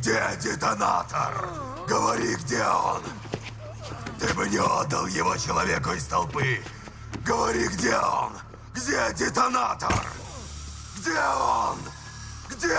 Где детонатор? Говори, где он? Ты бы не отдал его человеку из толпы. Говори, где он? Где детонатор? Где он? Где?